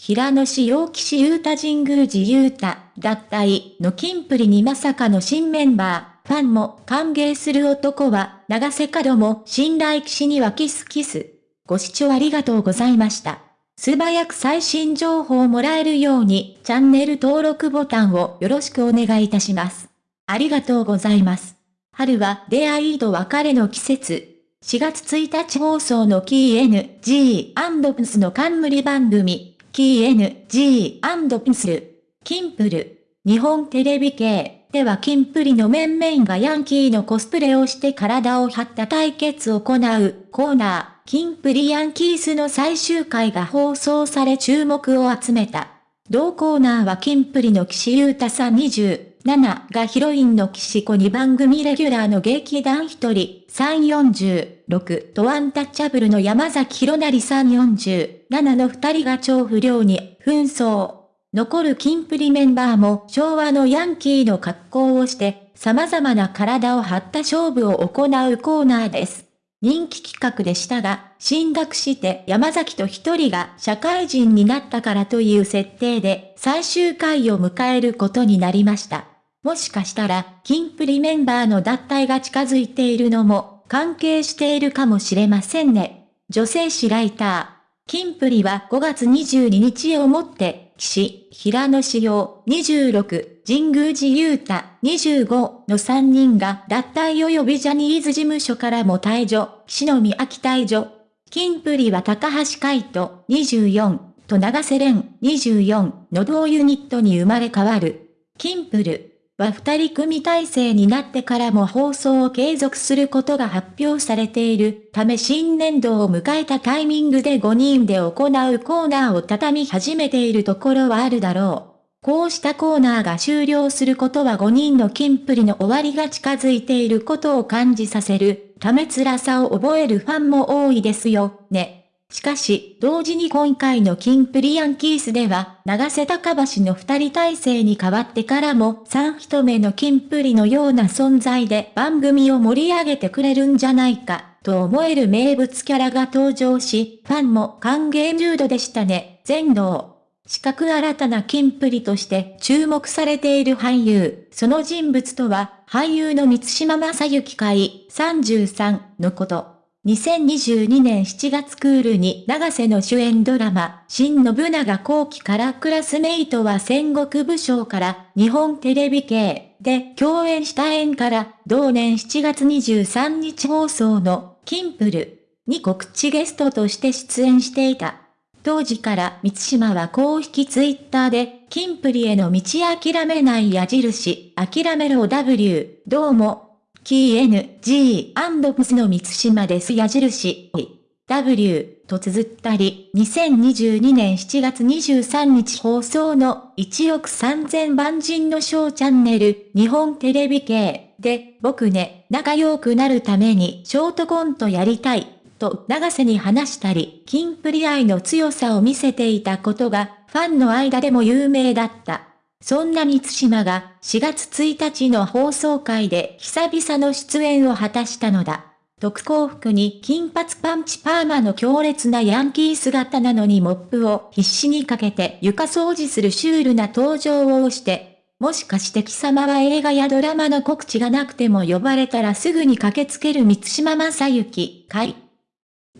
平野志陽騎士優太神宮寺優太、脱退の金プリにまさかの新メンバー、ファンも歓迎する男は、長瀬角も信頼騎士にはキスキス。ご視聴ありがとうございました。素早く最新情報をもらえるように、チャンネル登録ボタンをよろしくお願いいたします。ありがとうございます。春は出会いと別れの季節。4月1日放送のキー NG& の冠番組、KNG& ピン、キンプル、日本テレビ系。ではキンプリの面々がヤンキーのコスプレをして体を張った対決を行うコーナー、キンプリヤンキースの最終回が放送され注目を集めた。同コーナーはキンプリの岸優太さん20 7がヒロインの岸子に番組レギュラーの劇団1人346とアンタッチャブルの山崎弘成347の2人が超不良に紛争。残るキンプリメンバーも昭和のヤンキーの格好をして様々な体を張った勝負を行うコーナーです。人気企画でしたが、進学して山崎と一人が社会人になったからという設定で最終回を迎えることになりました。もしかしたら、キンプリメンバーの脱退が近づいているのも関係しているかもしれませんね。女性誌ライター。キンプリは5月22日をもって、岸、平野志陽26、神宮寺勇太25の3人が脱退及びジャニーズ事務所からも退場、岸野美秋退場。キンプリは高橋海人24と長瀬廉24の同ユニットに生まれ変わる。キンプルは二人組体制になってからも放送を継続することが発表されているため新年度を迎えたタイミングで5人で行うコーナーを畳み始めているところはあるだろう。こうしたコーナーが終了することは5人のキンプリの終わりが近づいていることを感じさせるため辛さを覚えるファンも多いですよ、ね。しかし、同時に今回のキンプリアンキースでは、長瀬高橋の二人体制に変わってからも、三人目のキンプリのような存在で番組を盛り上げてくれるんじゃないか、と思える名物キャラが登場し、ファンも歓迎ムードでしたね、全能。四角新たなキンプリとして注目されている俳優、その人物とは、俳優の三島正幸会33のこと。2022年7月クールに長瀬の主演ドラマ、新信長後期からクラスメイトは戦国武将から日本テレビ系で共演した縁から同年7月23日放送のキンプルに告知ゲストとして出演していた。当時から三島は公式ツイッターで、キンプリへの道諦めない矢印、諦めろ W、どうも、KNG& プスの三島です矢印、W と綴ったり、2022年7月23日放送の1億3000万人のショーチャンネル、日本テレビ系で、僕ね、仲良くなるためにショートコントやりたい、と長瀬に話したり、キンプリ愛の強さを見せていたことが、ファンの間でも有名だった。そんな三島が4月1日の放送回で久々の出演を果たしたのだ。特攻服に金髪パンチパーマの強烈なヤンキー姿なのにモップを必死にかけて床掃除するシュールな登場をして、もしかして貴様は映画やドラマの告知がなくても呼ばれたらすぐに駆けつける三島正幸、かい。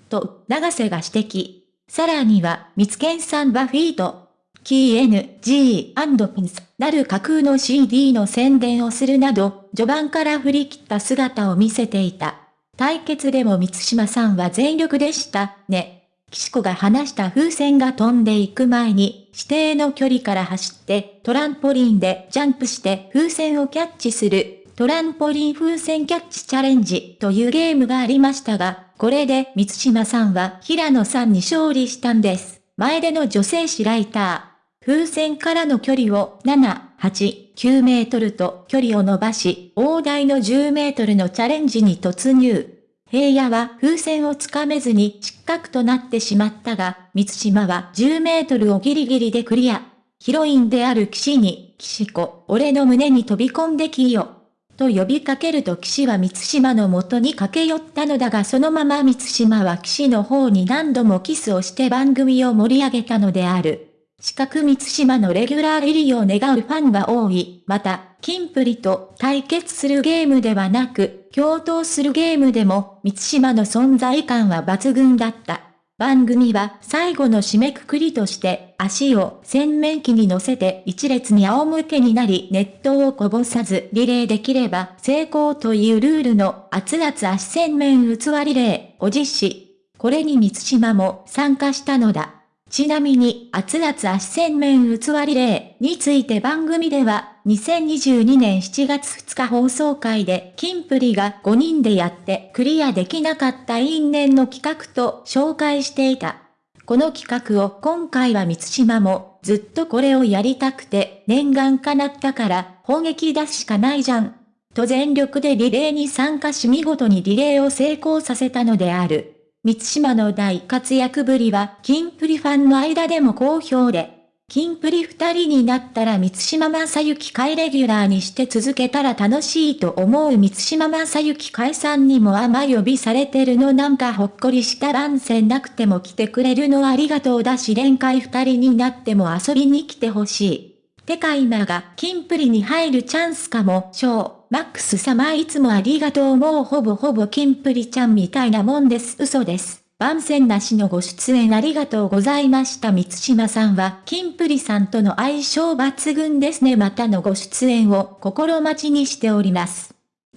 と、長瀬が指摘。さらには、三つけんさんバフィーと、KNG& ピンスなる架空の CD の宣伝をするなど、序盤から振り切った姿を見せていた。対決でも三島さんは全力でした、ね。岸子が話した風船が飛んでいく前に、指定の距離から走って、トランポリンでジャンプして風船をキャッチする、トランポリン風船キャッチチャレンジというゲームがありましたが、これで三島さんは平野さんに勝利したんです。前での女性誌ライター。風船からの距離を7、8、9メートルと距離を伸ばし、大台の10メートルのチャレンジに突入。平野は風船をつかめずに失格となってしまったが、三島は10メートルをギリギリでクリア。ヒロインである騎士に、騎士子、俺の胸に飛び込んできよ。と呼びかけると騎士は三島の元に駆け寄ったのだがそのまま三島は騎士の方に何度もキスをして番組を盛り上げたのである。四角三島のレギュラー入りを願うファンが多い。また、キンプリと対決するゲームではなく、共闘するゲームでも、三島の存在感は抜群だった。番組は最後の締めくくりとして、足を洗面器に乗せて一列に仰向けになり熱湯をこぼさずリレーできれば成功というルールの熱々足洗面器リレーを実施。これに三島も参加したのだ。ちなみに、熱々足洗面器リレーについて番組では、2022年7月2日放送会で、キンプリが5人でやってクリアできなかった因縁の企画と紹介していた。この企画を今回は三島も、ずっとこれをやりたくて、念願叶ったから、砲撃出すしかないじゃん。と全力でリレーに参加し見事にリレーを成功させたのである。三島の大活躍ぶりは、キンプリファンの間でも好評で、キンプリ二人になったら三島正幸会レギュラーにして続けたら楽しいと思う三島正幸会さんにも甘呼びされてるのなんかほっこりした番宣なくても来てくれるのありがとうだし連会二人になっても遊びに来てほしい。てか今がキンプリに入るチャンスかも、ショー。マックス様いつもありがとうもうほぼほぼキンプリちゃんみたいなもんです。嘘です。番宣なしのご出演ありがとうございました。三島さんは、キンプリさんとの相性抜群ですね。またのご出演を心待ちにしております。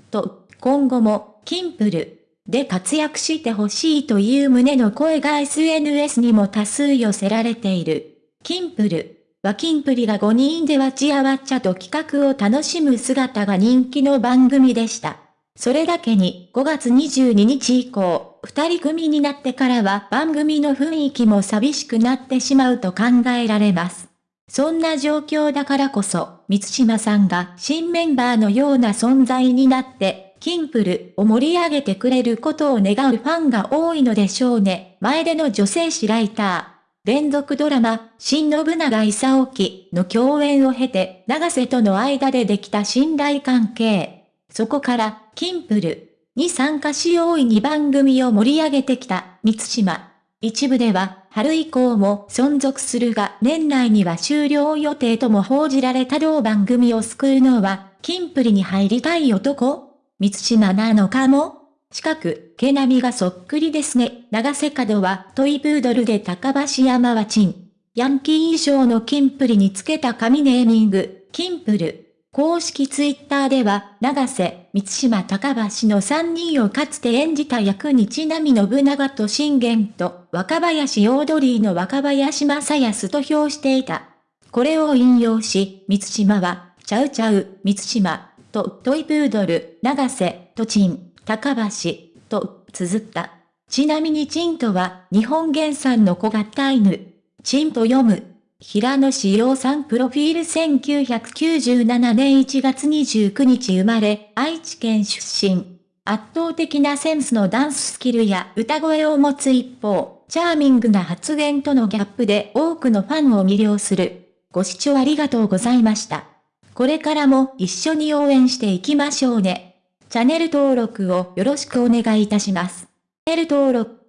と、今後も、キンプルで活躍してほしいという旨の声が SNS にも多数寄せられている。キンプルはキンプリが5人でわちゃわちゃと企画を楽しむ姿が人気の番組でした。それだけに5月22日以降、二人組になってからは番組の雰囲気も寂しくなってしまうと考えられます。そんな状況だからこそ、三島さんが新メンバーのような存在になって、キンプルを盛り上げてくれることを願うファンが多いのでしょうね。前での女性誌ライター。連続ドラマ、新信長勲記の共演を経て、長瀬との間でできた信頼関係。そこから、キンプルに参加し大いに番組を盛り上げてきた、三島。一部では、春以降も存続するが、年内には終了予定とも報じられた同番組を救うのは、キンプリに入りたい男三島なのかも？近く、毛並みがそっくりですね。長瀬角はトイプードルで高橋山はチン。ヤンキー衣装のキンプリにつけた紙ネーミング、キンプル。公式ツイッターでは、長瀬、三島高橋の3人をかつて演じた役にちなみ信長と信玄と若林オードリーの若林正康と評していた。これを引用し、三島は、ちゃうちゃう、三島、とトイプードル、長瀬、とチン。高橋、と、綴った。ちなみにチンとは、日本原産の小型犬。チンと読む。平野志陽さんプロフィール1997年1月29日生まれ、愛知県出身。圧倒的なセンスのダンススキルや歌声を持つ一方、チャーミングな発言とのギャップで多くのファンを魅了する。ご視聴ありがとうございました。これからも一緒に応援していきましょうね。チャンネル登録をよろしくお願いいたします。チャンネル登録